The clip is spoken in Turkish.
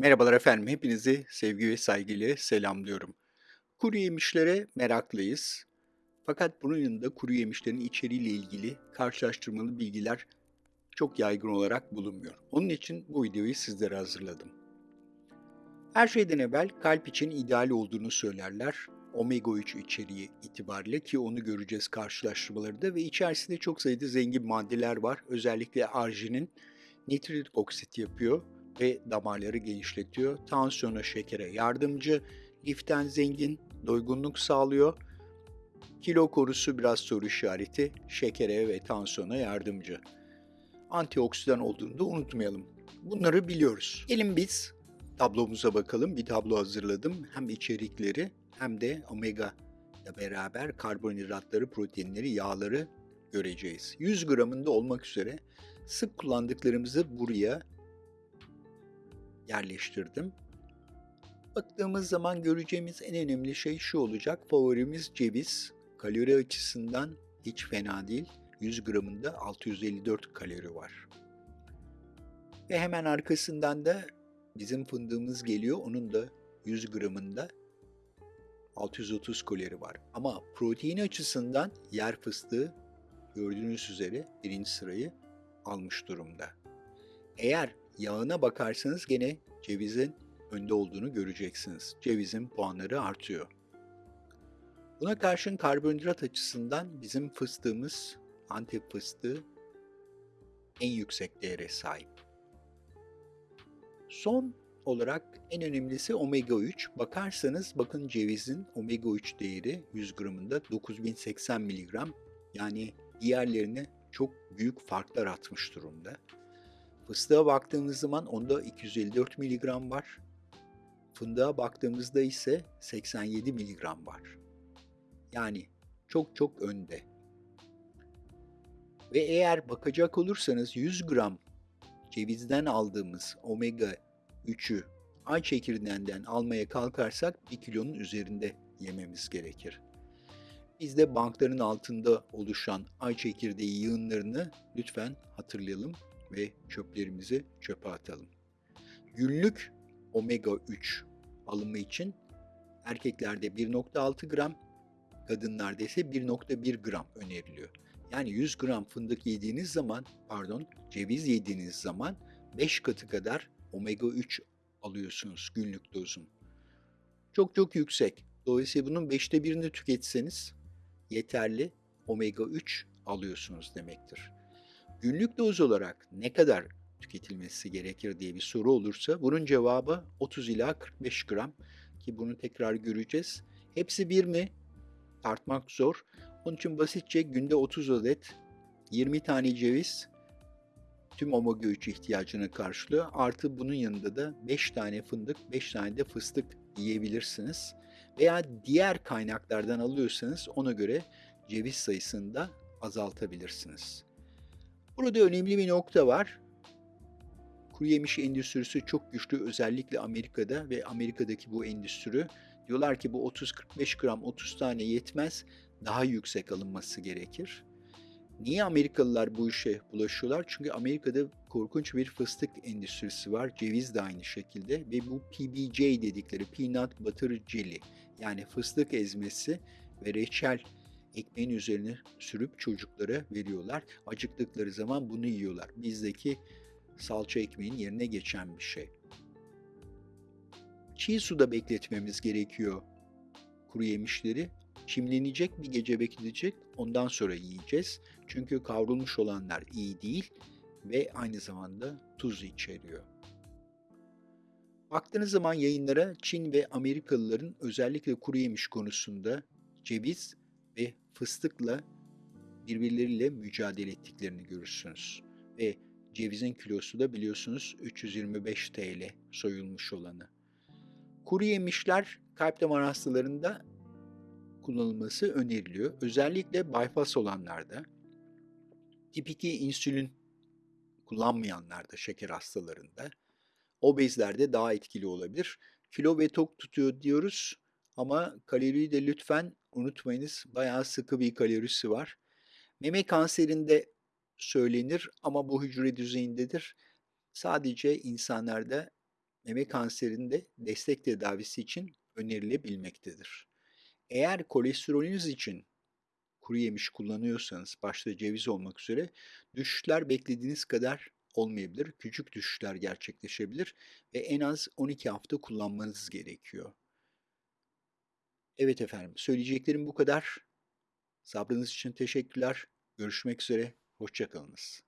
Merhabalar efendim, hepinizi sevgi ve saygıyla selamlıyorum. Kuru yemişlere meraklıyız. Fakat bunun yanında kuru yemişlerin içeriğiyle ilgili karşılaştırmalı bilgiler çok yaygın olarak bulunmuyor. Onun için bu videoyu sizlere hazırladım. Her şeyden evvel kalp için ideal olduğunu söylerler. Omega 3 içeriği itibariyle ki onu göreceğiz karşılaştırmalarında ve içerisinde çok sayıda zengin maddeler var. Özellikle arginin nitrit oksit yapıyor ve damarları genişletiyor. Tansiyona, şekere yardımcı, liften zengin, doygunluk sağlıyor. Kilo korusu biraz soru işareti, şekere ve tansiyona yardımcı. Antioksidan olduğunu da unutmayalım. Bunları biliyoruz. Gelin biz tablomuza bakalım. Bir tablo hazırladım. Hem içerikleri hem de omega ile beraber karbonhidratları, proteinleri, yağları göreceğiz. 100 gramında olmak üzere sık kullandıklarımızı buraya yerleştirdim. Baktığımız zaman göreceğimiz en önemli şey şu olacak. Favorimiz ceviz. Kalori açısından hiç fena değil. 100 gramında 654 kalori var. Ve hemen arkasından da bizim fındığımız geliyor. Onun da 100 gramında 630 kalori var. Ama protein açısından yer fıstığı gördüğünüz üzere birinci sırayı almış durumda. Eğer yağına bakarsanız gene cevizin önde olduğunu göreceksiniz. Cevizin puanları artıyor. Buna karşın karbonhidrat açısından bizim fıstığımız Antep fıstığı en yüksek değere sahip. Son olarak en önemlisi omega 3. Bakarsanız bakın cevizin omega 3 değeri 100 gramında 9080 mg. Yani diğerlerine çok büyük farklar atmış durumda. Fıstığa baktığımız zaman onda 254 mg var. Fındığa baktığımızda ise 87 mg var. Yani çok çok önde. Ve eğer bakacak olursanız 100 gram cevizden aldığımız omega 3'ü ay çekirdeğinden almaya kalkarsak 1 kilonun üzerinde yememiz gerekir. Biz de bankların altında oluşan ay çekirdeği yığınlarını lütfen hatırlayalım ve çöplerimizi çöpe atalım. Günlük omega 3 alımı için erkeklerde 1.6 gram, kadınlarda ise 1.1 gram öneriliyor. Yani 100 gram fındık yediğiniz zaman, pardon, ceviz yediğiniz zaman 5 katı kadar omega 3 alıyorsunuz günlük dozun. Çok çok yüksek. Dolayısıyla bunun 5'te birini tüketseniz yeterli omega 3 alıyorsunuz demektir. Günlük doz olarak ne kadar tüketilmesi gerekir diye bir soru olursa bunun cevabı 30 ila 45 gram ki bunu tekrar göreceğiz. Hepsi bir mi? Tartmak zor. Onun için basitçe günde 30 adet 20 tane ceviz tüm omega 3 ihtiyacını karşılıyor. Artı bunun yanında da 5 tane fındık, 5 tane de fıstık yiyebilirsiniz. Veya diğer kaynaklardan alıyorsanız ona göre ceviz sayısını da azaltabilirsiniz. Burada önemli bir nokta var. Kuru yemiş endüstrisi çok güçlü özellikle Amerika'da ve Amerika'daki bu endüstri diyorlar ki bu 30-45 gram 30 tane yetmez daha yüksek alınması gerekir. Niye Amerikalılar bu işe bulaşıyorlar? Çünkü Amerika'da korkunç bir fıstık endüstrisi var. Ceviz de aynı şekilde ve bu PBJ dedikleri Peanut Butter Jelly yani fıstık ezmesi ve reçel ekmeğin üzerine sürüp çocuklara veriyorlar. Acıktıkları zaman bunu yiyorlar. Bizdeki salça ekmeğin yerine geçen bir şey. Çiğ suda bekletmemiz gerekiyor kuru yemişleri. Çimlenecek bir gece bekleyecek ondan sonra yiyeceğiz. Çünkü kavrulmuş olanlar iyi değil ve aynı zamanda tuz içeriyor. Baktığınız zaman yayınlara Çin ve Amerikalıların özellikle kuru yemiş konusunda ceviz fıstıkla birbirleriyle mücadele ettiklerini görürsünüz. Ve cevizin kilosu da biliyorsunuz 325 TL soyulmuş olanı. Kuru yemişler kalp damar hastalarında kullanılması öneriliyor. Özellikle bypass olanlarda, tip 2 insülin kullanmayanlarda, şeker hastalarında, obezlerde daha etkili olabilir. Kilo ve tok tutuyor diyoruz ama kaloriyi de lütfen unutmayınız bayağı sıkı bir kalorisi var. Meme kanserinde söylenir ama bu hücre düzeyindedir. Sadece insanlarda meme kanserinde destek tedavisi için önerilebilmektedir. Eğer kolesterolünüz için kuru yemiş kullanıyorsanız, başta ceviz olmak üzere, düşüşler beklediğiniz kadar olmayabilir. Küçük düşüşler gerçekleşebilir ve en az 12 hafta kullanmanız gerekiyor. Evet efendim, söyleyeceklerim bu kadar. Sabrınız için teşekkürler. Görüşmek üzere, hoşça kalınız.